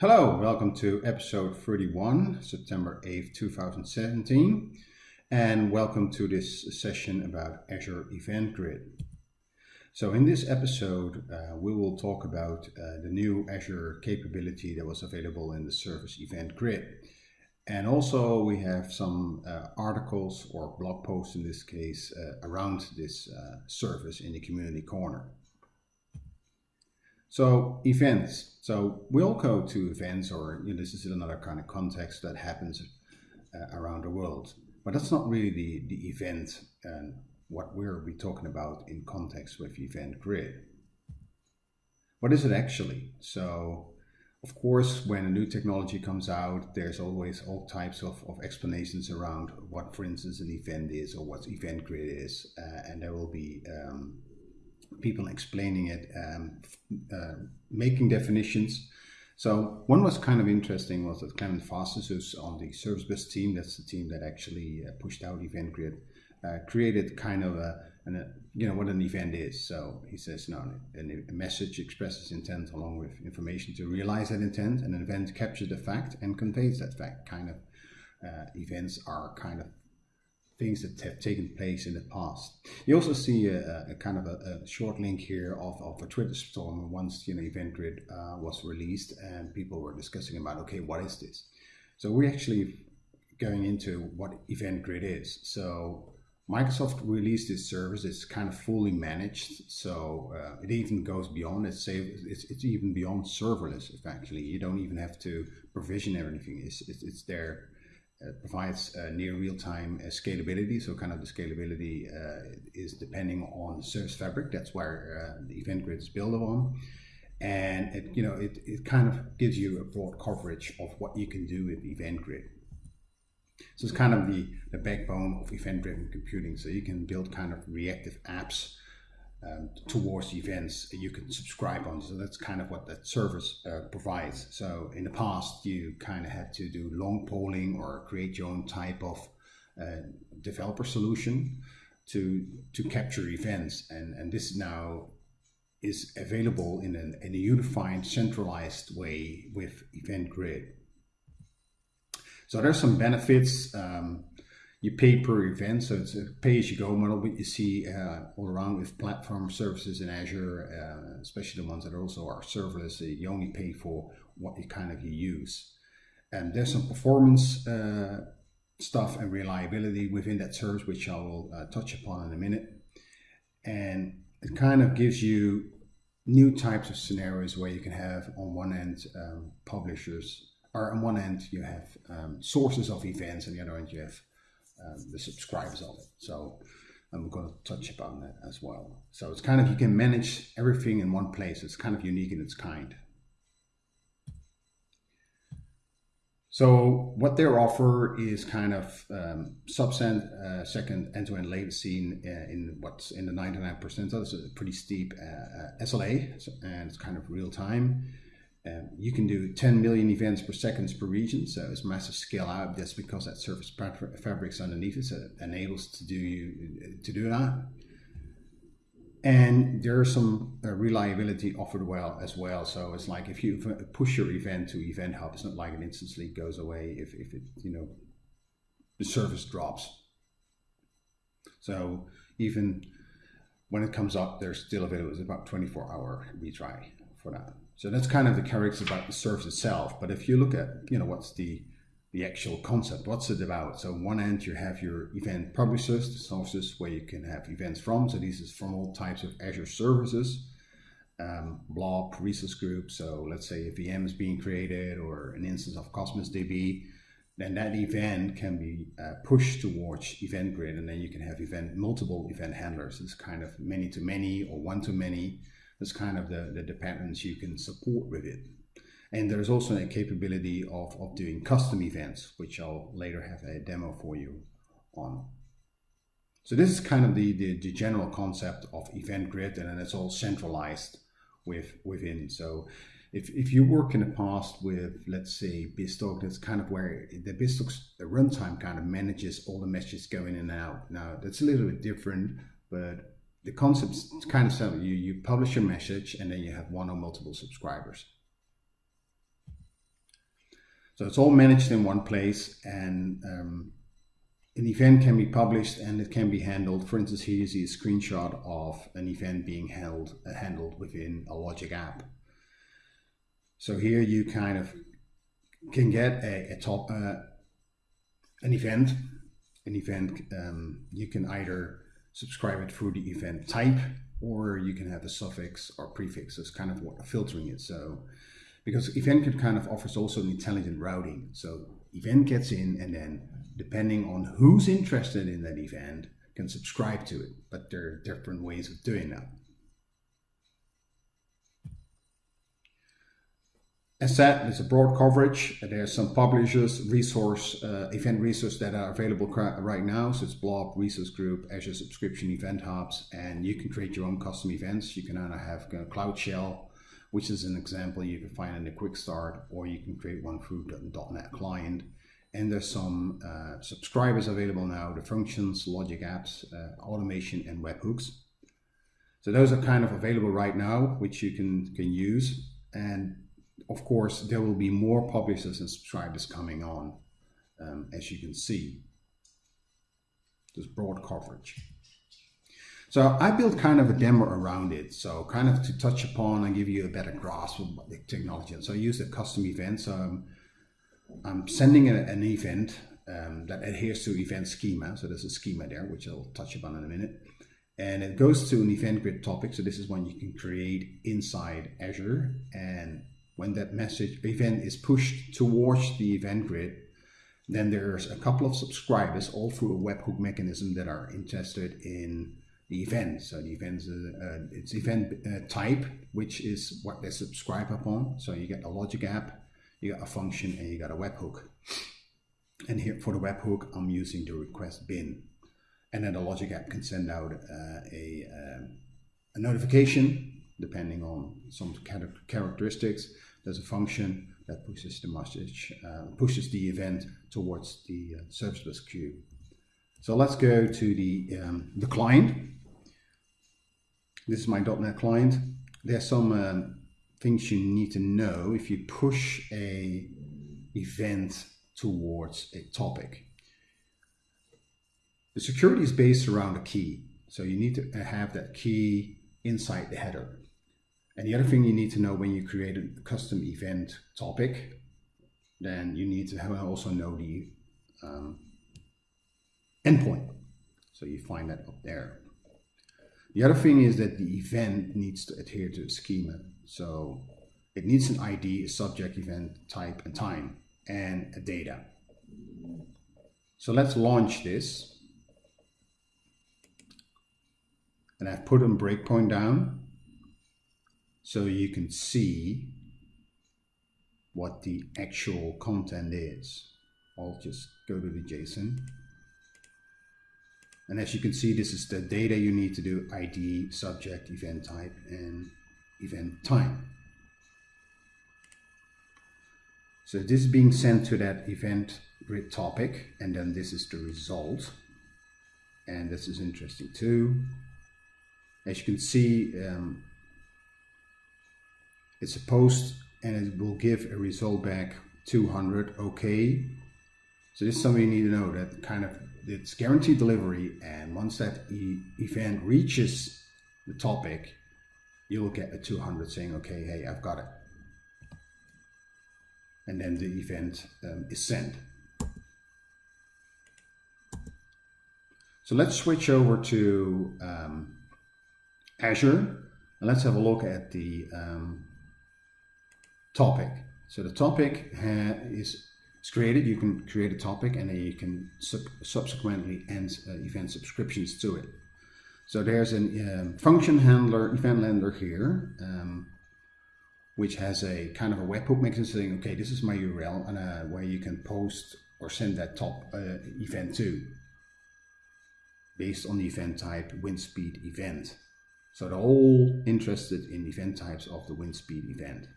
Hello, welcome to episode 31, September 8th, 2017, and welcome to this session about Azure Event Grid. So in this episode, uh, we will talk about uh, the new Azure capability that was available in the Service Event Grid. And also we have some uh, articles or blog posts in this case uh, around this uh, service in the community corner. So events. So we all go to events or you know, this is another kind of context that happens uh, around the world. But that's not really the, the event and what we're be talking about in context with Event Grid. What is it actually? So of course, when a new technology comes out, there's always all types of, of explanations around what, for instance, an event is or what Event Grid is. Uh, and there will be um, people explaining it, um, uh, making definitions. So one was kind of interesting was that Clemens Vasters, who's on the Service Bus team, that's the team that actually uh, pushed out Event Grid, uh, created kind of a, an, a, you know, what an event is. So he says, no, a message expresses intent along with information to realize that intent, and an event captures the fact and conveys that fact. Kind of uh, events are kind of things that have taken place in the past. You also see a, a kind of a, a, short link here of, of a Twitter storm once you know Event Grid uh, was released and people were discussing about okay what is this? So we're actually going into what Event Grid is. So Microsoft released this service. It's kind of fully managed, so uh, it even goes beyond. It's, it's it's even beyond serverless. Actually you don't even have to provision everything. It's it's, it's there provides uh, near real-time uh, scalability. So kind of the scalability is depending on Service Fabric. That's where the Event Grid is built on. And it, you know, it, it kind of gives you a broad coverage of what you can do with Event Grid. So it's kind of the, the backbone of event-driven computing. So you can build kind of reactive apps um, towards events you can subscribe on. So that's kind of what that service uh, provides. So in the past, you kind of had to do long polling or create your own type of uh, developer solution to to capture events, and and this now is available in, an, in a unified, centralized way with Event Grid. So there's some benefits. Um, you pay per event, so it's a pay-as-you-go model, but you see uh, all around with platform services in Azure, uh, especially the ones that are also are serverless, you only pay for what you kind of you use. And there's some performance uh, stuff and reliability within that service, which I will uh, touch upon in a minute. And it kind of gives you new types of scenarios where you can have on one end um, publishers, or on one end you have um, sources of events, and the other end you have um, the subscribers of it. So I'm going to touch upon that as well. So it's kind of, you can manage everything in one place. It's kind of unique in its kind. So what they offer is kind of um, uh, second end-to-end latency in, uh, in, what's in the 99%. So it's a pretty steep uh, uh SLA, and it's kind of real time. Um, you can do 10 million events per second per region, so it's massive scale out. That's because that service fabrics underneath it, so it enables to do you to do that. And there's some uh, reliability offered well as well. So it's like if you push your event to Event Hub, it's not like it instantly goes away if, if it you know the service drops. So even when it comes up, there's still available. It's about 24 hour retry for that. So that's kind of the characteristics about the service itself. But if you look at, you know, what's the the actual concept, what's it about? So on one end you have your event publishers, the sources where you can have events from. So these is from all types of Azure services, um, blob, resource group. So let's say a VM is being created or an instance of Cosmos DB, then that event can be uh, pushed towards event grid and then you can have event multiple event handlers. It's kind of many to many or one to many that's kind of the, the, patterns you can support with it. And there's also a capability of, of doing custom events, which I'll later have a demo for you on. So this is kind of the, the, the general concept of event grid, and then it's all centralized with within. So if, if you work in the past with, let's say, BizTalk, that's kind of where the BizTalk's the runtime kind of manages all the messages going in and out. Now, that's a little bit different, but the concept's kind of simple. You, you publish your message and then you have one or multiple subscribers. So it's all managed in one place and um, an event can be published and it can be handled. For instance, here you see a screenshot of an event being held, uh, handled within a Logic app. So here you kind of can get a, a top, uh, an event, an event, um, you can either subscribe it through the event type or you can have a suffix or prefix as kind of what filtering it. So because EventGrid kind of offers also an intelligent routing. So event gets in and then depending on who's interested in that event can subscribe to it. But there are different ways of doing that. As said, there's a broad coverage. There's some publishers, resource, uh, event resources that are available right now. So it's Blob, Resource Group, Azure Subscription Event Hubs, and you can create your own custom events. You can either have Cloud Shell, which is an example you can find in the Quick Start, or you can create one through .NET Client. And there's some uh, subscribers available now, the functions, logic apps, uh, automation, and webhooks. So those are kind of available right now, which you can, can use. And of course, there will be more publishers and subscribers coming on, um, as you can see. There's broad coverage. So I built kind of a demo around it. So kind of to touch upon and give you a better grasp of the technology. And so I use a custom event. So I'm, I'm sending a, an event um, that adheres to event schema. So there's a schema there, which I'll touch upon in a minute. And it goes to an event grid topic. So this is one you can create inside Azure. And when that message event is pushed towards the event grid, then there's a couple of subscribers all through a webhook mechanism that are interested in the event. So the event, uh, uh, it's event uh, type, which is what they subscribe upon. So you get a logic app, you got a function, and you got a webhook. And here for the webhook, I'm using the request bin. And then the logic app can send out uh, a, um, a notification depending on some characteristics there's a function that pushes the message, uh, pushes the event towards the uh, service bus queue. So let's go to the, um, the client. This is my .NET client. There's some um, things you need to know if you push a event towards a topic. The security is based around a key. So you need to have that key inside the header. And the other thing you need to know when you create a custom event topic, then you need to also know the um, endpoint. So you find that up there. The other thing is that the event needs to adhere to a schema. So it needs an ID, a subject, event, type, and time, and a data. So let's launch this. And I've put a breakpoint down so you can see what the actual content is. I'll just go to the JSON. And as you can see, this is the data you need to do ID, subject, event type, and event time. So this is being sent to that event grid topic, and then this is the result. And this is interesting too. As you can see, um, it's a post and it will give a result back 200 okay? So this is something you need to know that kind of it's guaranteed delivery and once that e event reaches the topic you will get a 200 saying okay hey I've got it. And then the event um, is sent. So let's switch over to um, Azure and let's have a look at the um, topic. So the topic is, is created. You can create a topic and then you can sub subsequently end uh, event subscriptions to it. So there's a um, function handler, event handler here, um, which has a kind of a webhook mechanism saying, okay, this is my URL and uh, where you can post or send that top uh, event to based on the event type wind speed event. So they're all interested in event types of the wind speed event.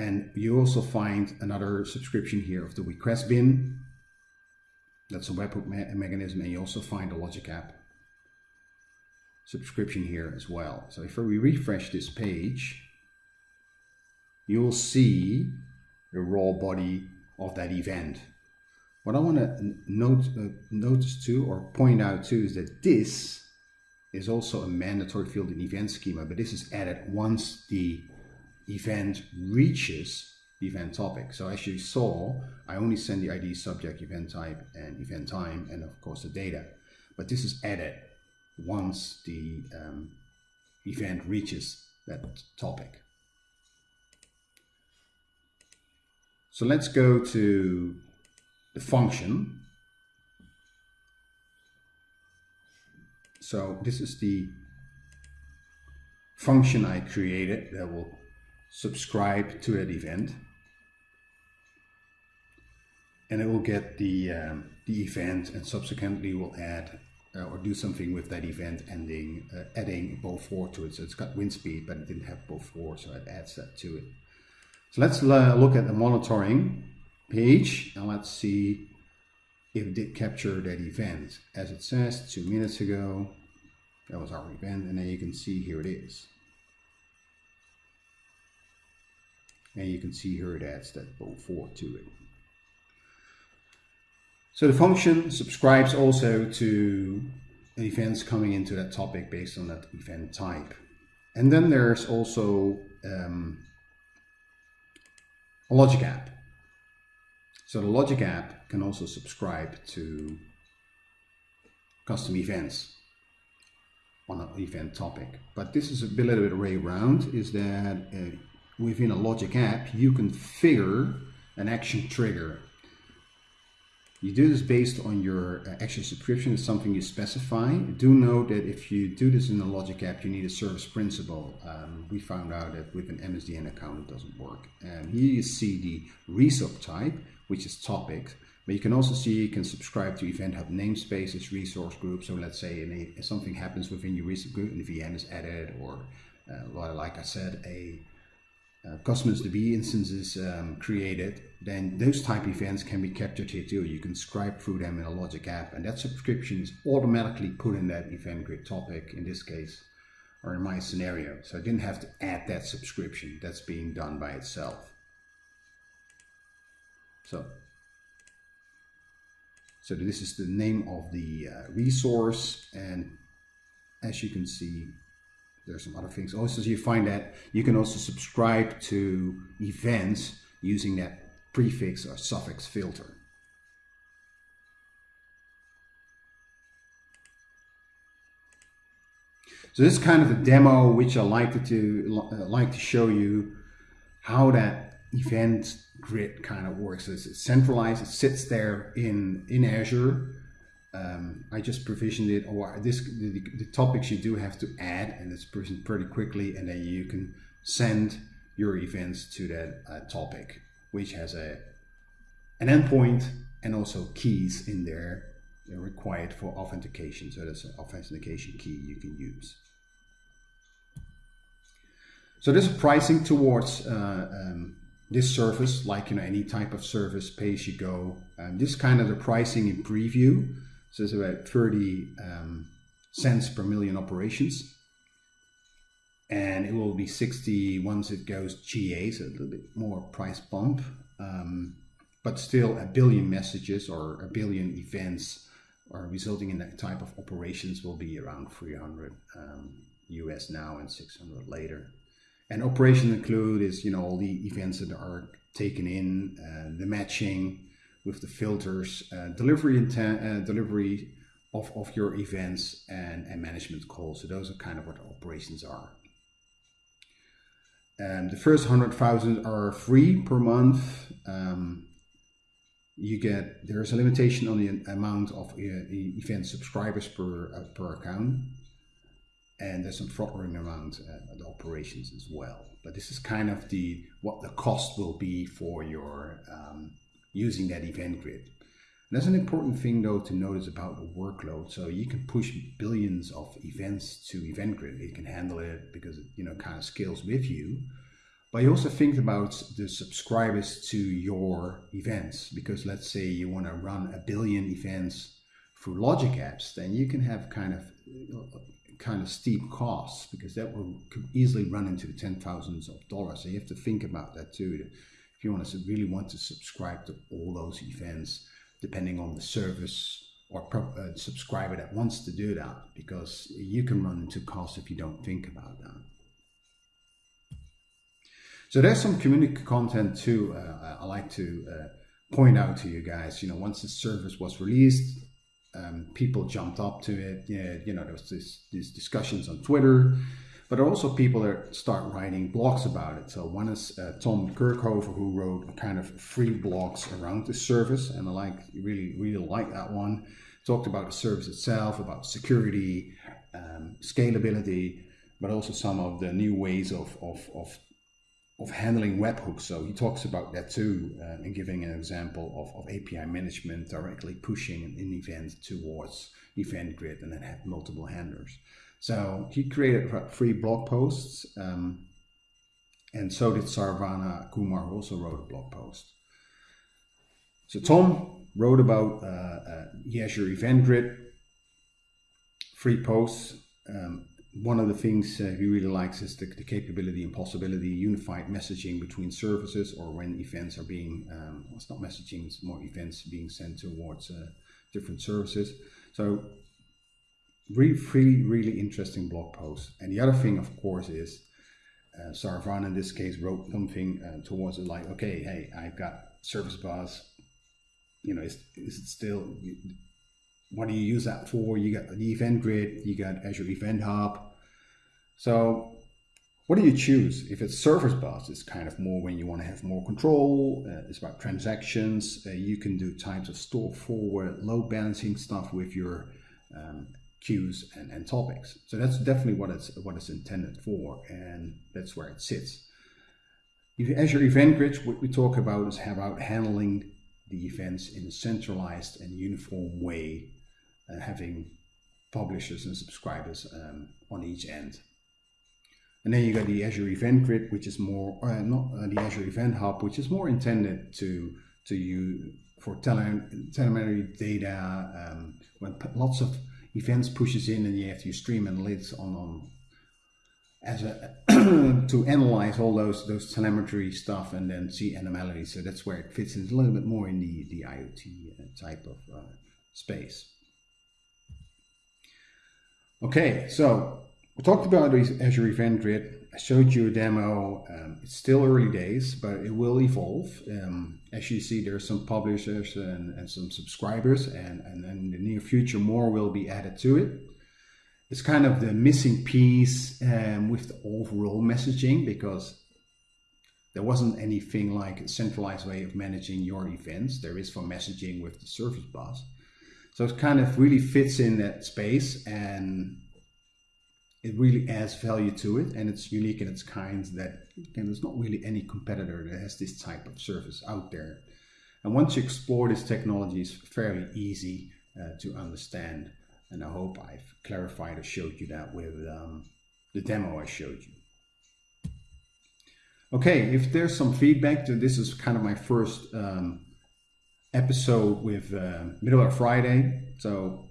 And you also find another subscription here of the request bin. That's a webhook me mechanism. And you also find a Logic app subscription here as well. So if we refresh this page, you'll see the raw body of that event. What I want to note, uh, notice too or point out too is that this is also a mandatory field in event schema, but this is added once the event reaches the event topic. So as you saw, I only send the ID subject, event type, and event time, and of course the data. But this is added once the um, event reaches that topic. So let's go to the function. So this is the function I created that will subscribe to that event. And it will get the, um, the event and subsequently will add uh, or do something with that event ending, uh, adding Beaufort to it. So it's got wind speed, but it didn't have Beaufort, so it adds that to it. So let's uh, look at the monitoring page and let's see if it did capture that event. As it says two minutes ago, that was our event, and then you can see here it is. And you can see here it adds that Beaufort to it. So the function subscribes also to events coming into that topic based on that event type. And then there's also um, a logic app. So the logic app can also subscribe to custom events on an event topic. But this is a little bit of a way around, is that uh, within a logic app, you configure an action trigger you do this based on your uh, actual subscription. It's something you specify. Do note that if you do this in the Logic app, you need a service principal. Um, we found out that with an MSDN account, it doesn't work. And here you see the resub type, which is topic. But you can also see you can subscribe to Event Hub namespaces, resource groups. So let's say something happens within your resource group and VM is added, or uh, like I said, a uh, Cosmos DB instances um, created, then those type events can be captured here too. You can scribe through them in a Logic app, and that subscription is automatically put in that event grid topic in this case, or in my scenario. So I didn't have to add that subscription. That's being done by itself. So, so this is the name of the uh, resource, and as you can see, there's some other things. Also, you find that you can also subscribe to events using that prefix or suffix filter. So this is kind of a demo which I like to uh, like to show you how that event grid kind of works. It's centralized, it sits there in, in Azure um, I just provisioned it or this the, the, topics you do have to add and it's provisioned pretty quickly and then you can send your events to that uh, topic which has a an endpoint and also keys in there required for authentication. So that's an authentication key you can use. So there's pricing towards uh, um, this service like you know any type of service pay you go. Um, this kind of the pricing in preview so it's about 30 um, cents per million operations. And it will be 60 once it goes GA, so a little bit more price bump. Um, but still a billion messages or a billion events or resulting in that type of operations will be around 300 um, US now and 600 later. And operations include is, you know, all the events that are taken in, uh, the matching, with the filters, uh, delivery intent, uh, delivery of, of your events and, and management calls. So those are kind of what operations are. And the first 100,000 are free per month. Um, you get, there's a limitation on the amount of uh, event subscribers per, uh, per account. And there's some throttling around uh, the operations as well. But this is kind of the what the cost will be for your um, using that event grid. And that's an important thing though to notice about the workload. So you can push billions of events to event grid. It can handle it because it you know kind of scales with you. But you also think about the subscribers to your events because let's say you want to run a billion events through Logic apps, then you can have kind of kind of steep costs because that will could easily run into ten thousands of dollars. So you have to think about that too if you want to really want to subscribe to all those events, depending on the service or uh, subscriber that wants to do that, because you can run into costs if you don't think about that. So there's some community content too. Uh, I like to uh, point out to you guys. You know, once the service was released, um, people jumped up to it. Yeah, you know, there was this, these discussions on Twitter, but also people that start writing blogs about it. So one is uh, Tom Kerkhove, who wrote kind of free blogs around the service, and I like really really like that one. Talked about the service itself, about security, um, scalability, but also some of the new ways of of, of of handling webhooks. So he talks about that too, uh, and giving an example of, of API management directly pushing an event towards event grid and then have multiple handlers. So he created free blog posts, um, and so did Saravana Kumar, who also wrote a blog post. So Tom wrote about uh, uh, Azure Event Grid, free posts, um, one of the things uh, he really likes is the, the, capability and possibility unified messaging between services or when events are being um, well, it's not messaging it's more events being sent towards uh, different services so really really really interesting blog post and the other thing of course is uh, Saravana in this case wrote something uh, towards it like okay hey I've got service bus you know is, is it still what do you use that for? You got the event grid, you got Azure Event Hub. So what do you choose? If it's service bus, it's kind of more when you want to have more control. Uh, it's about transactions. Uh, you can do types of store forward, load balancing stuff with your um, queues and, and topics. So that's definitely what it's what it's intended for, and that's where it sits. Azure Event Grid, what we talk about is about handling the events in a centralized and uniform way and having publishers and subscribers um, on each end. And then you got the Azure Event Grid, which is more uh, not uh, the Azure Event Hub, which is more intended to to you for tele telemetry data um, when lots of events pushes in and you have stream analytics on on as a to analyze all those those telemetry stuff and then see anomalies. So that's where it fits in a little bit more in the the IoT uh, type of uh, space. Okay, so we talked about Azure Event Grid. I showed you a demo. Um, it's still early days, but it will evolve. Um, as you see, there are some publishers and, and some subscribers, and, and, in the near future, more will be added to it. It's kind of the missing piece um, with the overall messaging because there wasn't anything like a centralized way of managing your events. There is for messaging with the service bus. So it kind of really fits in that space and it really adds value to it and it's unique in its kind that again, there's not really any competitor that has this type of service out there. And once you explore this technology, it's fairly easy uh, to understand. And I hope I've clarified or showed you that with um, the demo I showed you. Okay, if there's some feedback, this is kind of my first um, episode with uh, Middleware Friday. So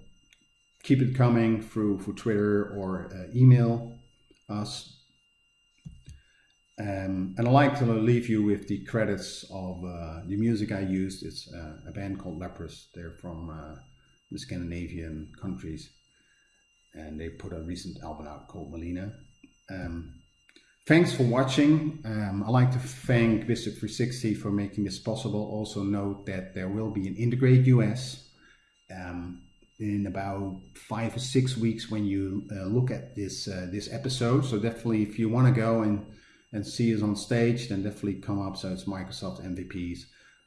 keep it coming through for Twitter or uh, email us. Um, and I like to leave you with the credits of uh, the music I used. It's uh, a band called Leprous. They're from uh, the Scandinavian countries. And they put a recent album out called Malina. Um, Thanks for watching. Um, I'd like to thank BizTalk360 for making this possible. Also note that there will be an Integrate US um, in about five or six weeks when you uh, look at this uh, this episode. So definitely if you want to go and, and see us on stage, then definitely come up. So it's Microsoft MVPs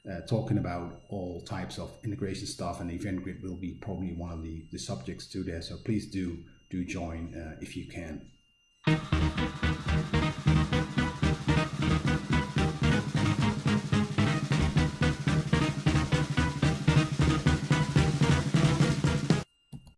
uh, talking about all types of integration stuff and Event Grid will be probably one of the, the subjects to there. So please do, do join uh, if you can.